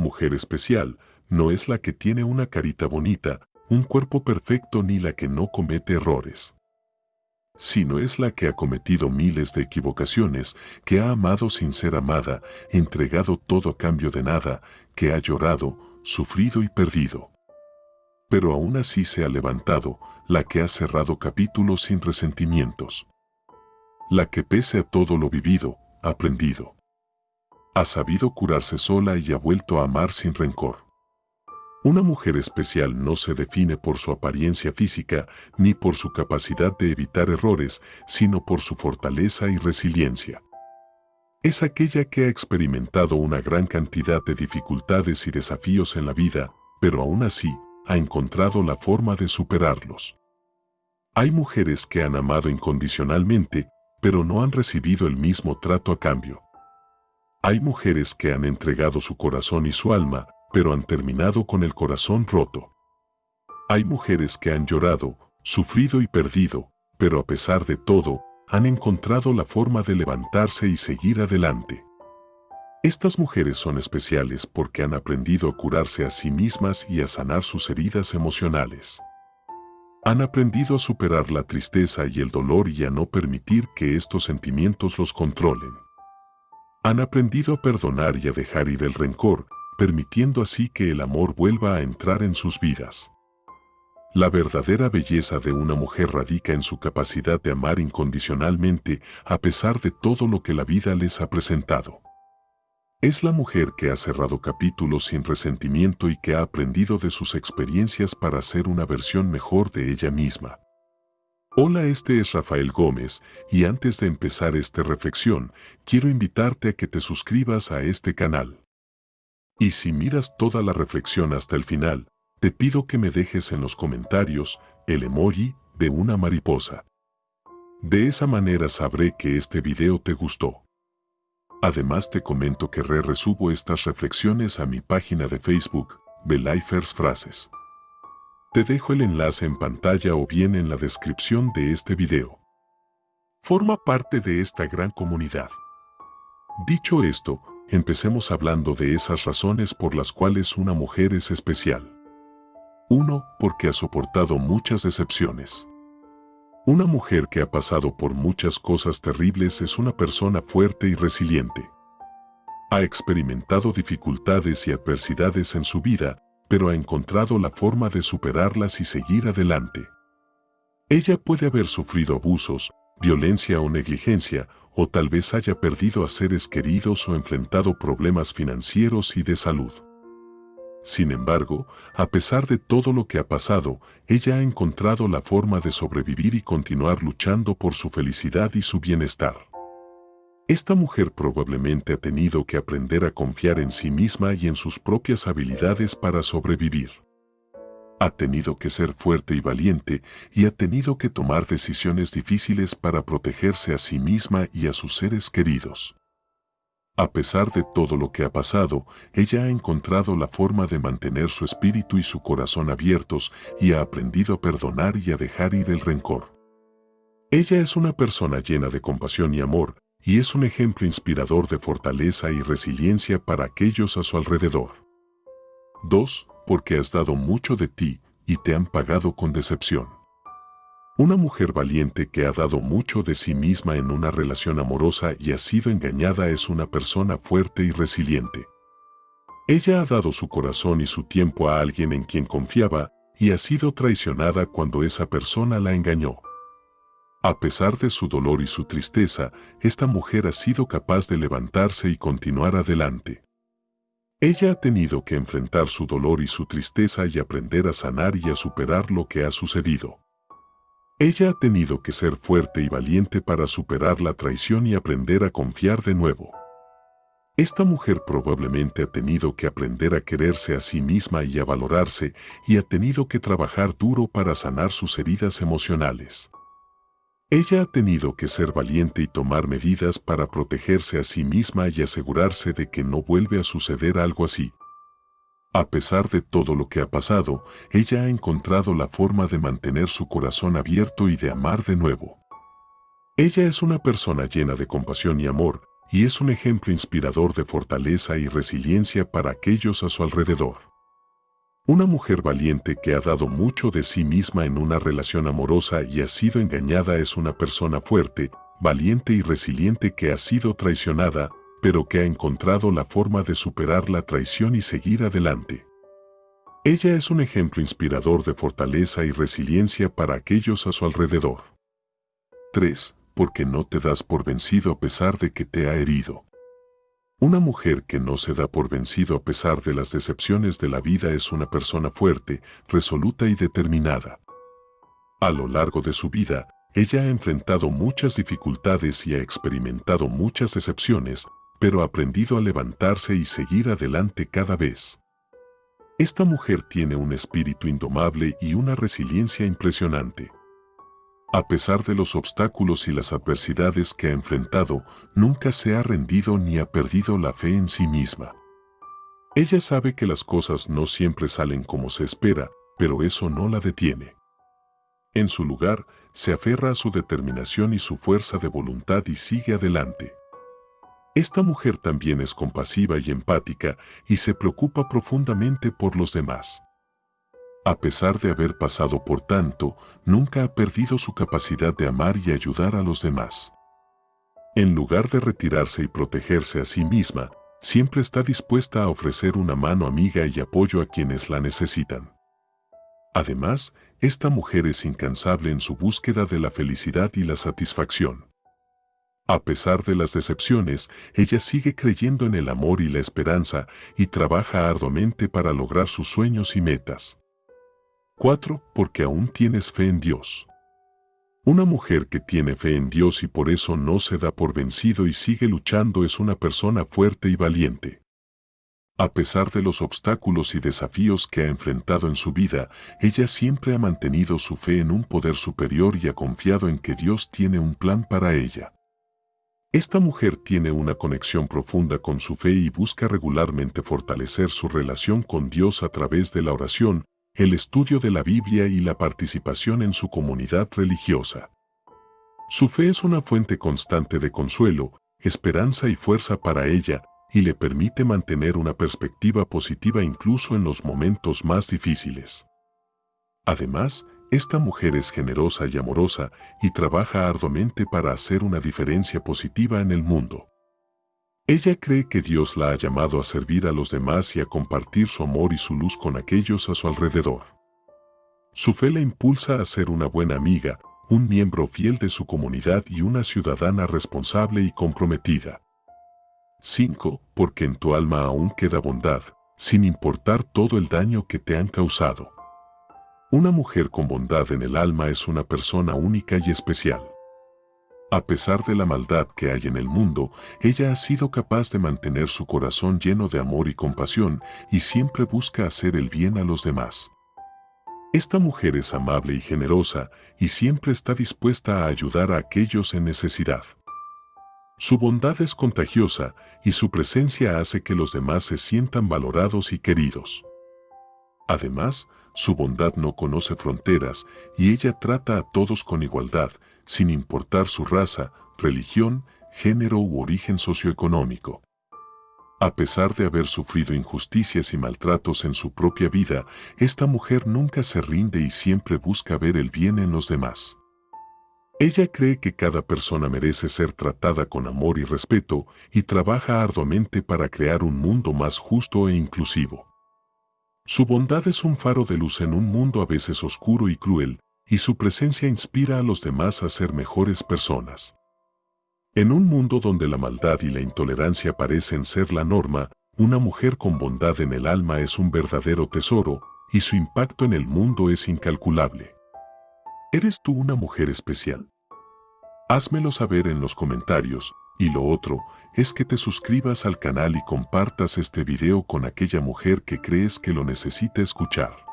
mujer especial, no es la que tiene una carita bonita, un cuerpo perfecto ni la que no comete errores sino es la que ha cometido miles de equivocaciones, que ha amado sin ser amada, entregado todo a cambio de nada, que ha llorado, sufrido y perdido. Pero aún así se ha levantado, la que ha cerrado capítulos sin resentimientos. La que pese a todo lo vivido, aprendido. Ha sabido curarse sola y ha vuelto a amar sin rencor. Una mujer especial no se define por su apariencia física ni por su capacidad de evitar errores, sino por su fortaleza y resiliencia. Es aquella que ha experimentado una gran cantidad de dificultades y desafíos en la vida, pero aún así ha encontrado la forma de superarlos. Hay mujeres que han amado incondicionalmente, pero no han recibido el mismo trato a cambio. Hay mujeres que han entregado su corazón y su alma, pero han terminado con el corazón roto. Hay mujeres que han llorado, sufrido y perdido, pero a pesar de todo, han encontrado la forma de levantarse y seguir adelante. Estas mujeres son especiales porque han aprendido a curarse a sí mismas y a sanar sus heridas emocionales. Han aprendido a superar la tristeza y el dolor y a no permitir que estos sentimientos los controlen. Han aprendido a perdonar y a dejar ir el rencor, permitiendo así que el amor vuelva a entrar en sus vidas. La verdadera belleza de una mujer radica en su capacidad de amar incondicionalmente a pesar de todo lo que la vida les ha presentado. Es la mujer que ha cerrado capítulos sin resentimiento y que ha aprendido de sus experiencias para ser una versión mejor de ella misma. Hola, este es Rafael Gómez y antes de empezar esta reflexión, quiero invitarte a que te suscribas a este canal. Y si miras toda la reflexión hasta el final, te pido que me dejes en los comentarios el emoji de una mariposa. De esa manera sabré que este video te gustó. Además te comento que re resubo estas reflexiones a mi página de Facebook, Belifers Frases. Te dejo el enlace en pantalla o bien en la descripción de este video. Forma parte de esta gran comunidad. Dicho esto, Empecemos hablando de esas razones por las cuales una mujer es especial. 1. Porque ha soportado muchas decepciones. Una mujer que ha pasado por muchas cosas terribles es una persona fuerte y resiliente. Ha experimentado dificultades y adversidades en su vida, pero ha encontrado la forma de superarlas y seguir adelante. Ella puede haber sufrido abusos, violencia o negligencia, o tal vez haya perdido a seres queridos o enfrentado problemas financieros y de salud. Sin embargo, a pesar de todo lo que ha pasado, ella ha encontrado la forma de sobrevivir y continuar luchando por su felicidad y su bienestar. Esta mujer probablemente ha tenido que aprender a confiar en sí misma y en sus propias habilidades para sobrevivir ha tenido que ser fuerte y valiente y ha tenido que tomar decisiones difíciles para protegerse a sí misma y a sus seres queridos. A pesar de todo lo que ha pasado, ella ha encontrado la forma de mantener su espíritu y su corazón abiertos y ha aprendido a perdonar y a dejar ir el rencor. Ella es una persona llena de compasión y amor, y es un ejemplo inspirador de fortaleza y resiliencia para aquellos a su alrededor. 2 porque has dado mucho de ti y te han pagado con decepción. Una mujer valiente que ha dado mucho de sí misma en una relación amorosa y ha sido engañada es una persona fuerte y resiliente. Ella ha dado su corazón y su tiempo a alguien en quien confiaba y ha sido traicionada cuando esa persona la engañó. A pesar de su dolor y su tristeza, esta mujer ha sido capaz de levantarse y continuar adelante. Ella ha tenido que enfrentar su dolor y su tristeza y aprender a sanar y a superar lo que ha sucedido. Ella ha tenido que ser fuerte y valiente para superar la traición y aprender a confiar de nuevo. Esta mujer probablemente ha tenido que aprender a quererse a sí misma y a valorarse y ha tenido que trabajar duro para sanar sus heridas emocionales. Ella ha tenido que ser valiente y tomar medidas para protegerse a sí misma y asegurarse de que no vuelve a suceder algo así. A pesar de todo lo que ha pasado, ella ha encontrado la forma de mantener su corazón abierto y de amar de nuevo. Ella es una persona llena de compasión y amor, y es un ejemplo inspirador de fortaleza y resiliencia para aquellos a su alrededor. Una mujer valiente que ha dado mucho de sí misma en una relación amorosa y ha sido engañada es una persona fuerte, valiente y resiliente que ha sido traicionada, pero que ha encontrado la forma de superar la traición y seguir adelante. Ella es un ejemplo inspirador de fortaleza y resiliencia para aquellos a su alrededor. 3. Porque no te das por vencido a pesar de que te ha herido. Una mujer que no se da por vencido a pesar de las decepciones de la vida es una persona fuerte, resoluta y determinada. A lo largo de su vida, ella ha enfrentado muchas dificultades y ha experimentado muchas decepciones, pero ha aprendido a levantarse y seguir adelante cada vez. Esta mujer tiene un espíritu indomable y una resiliencia impresionante. A pesar de los obstáculos y las adversidades que ha enfrentado, nunca se ha rendido ni ha perdido la fe en sí misma. Ella sabe que las cosas no siempre salen como se espera, pero eso no la detiene. En su lugar, se aferra a su determinación y su fuerza de voluntad y sigue adelante. Esta mujer también es compasiva y empática y se preocupa profundamente por los demás. A pesar de haber pasado por tanto, nunca ha perdido su capacidad de amar y ayudar a los demás. En lugar de retirarse y protegerse a sí misma, siempre está dispuesta a ofrecer una mano amiga y apoyo a quienes la necesitan. Además, esta mujer es incansable en su búsqueda de la felicidad y la satisfacción. A pesar de las decepciones, ella sigue creyendo en el amor y la esperanza y trabaja arduamente para lograr sus sueños y metas. 4. Porque aún tienes fe en Dios. Una mujer que tiene fe en Dios y por eso no se da por vencido y sigue luchando es una persona fuerte y valiente. A pesar de los obstáculos y desafíos que ha enfrentado en su vida, ella siempre ha mantenido su fe en un poder superior y ha confiado en que Dios tiene un plan para ella. Esta mujer tiene una conexión profunda con su fe y busca regularmente fortalecer su relación con Dios a través de la oración, el estudio de la Biblia y la participación en su comunidad religiosa. Su fe es una fuente constante de consuelo, esperanza y fuerza para ella y le permite mantener una perspectiva positiva incluso en los momentos más difíciles. Además, esta mujer es generosa y amorosa y trabaja arduamente para hacer una diferencia positiva en el mundo. Ella cree que Dios la ha llamado a servir a los demás y a compartir su amor y su luz con aquellos a su alrededor. Su fe la impulsa a ser una buena amiga, un miembro fiel de su comunidad y una ciudadana responsable y comprometida. 5. Porque en tu alma aún queda bondad, sin importar todo el daño que te han causado. Una mujer con bondad en el alma es una persona única y especial. A pesar de la maldad que hay en el mundo, ella ha sido capaz de mantener su corazón lleno de amor y compasión y siempre busca hacer el bien a los demás. Esta mujer es amable y generosa y siempre está dispuesta a ayudar a aquellos en necesidad. Su bondad es contagiosa y su presencia hace que los demás se sientan valorados y queridos. Además, su bondad no conoce fronteras y ella trata a todos con igualdad, sin importar su raza, religión, género u origen socioeconómico. A pesar de haber sufrido injusticias y maltratos en su propia vida, esta mujer nunca se rinde y siempre busca ver el bien en los demás. Ella cree que cada persona merece ser tratada con amor y respeto y trabaja arduamente para crear un mundo más justo e inclusivo. Su bondad es un faro de luz en un mundo a veces oscuro y cruel, y su presencia inspira a los demás a ser mejores personas. En un mundo donde la maldad y la intolerancia parecen ser la norma, una mujer con bondad en el alma es un verdadero tesoro, y su impacto en el mundo es incalculable. ¿Eres tú una mujer especial? Házmelo saber en los comentarios, y lo otro es que te suscribas al canal y compartas este video con aquella mujer que crees que lo necesita escuchar.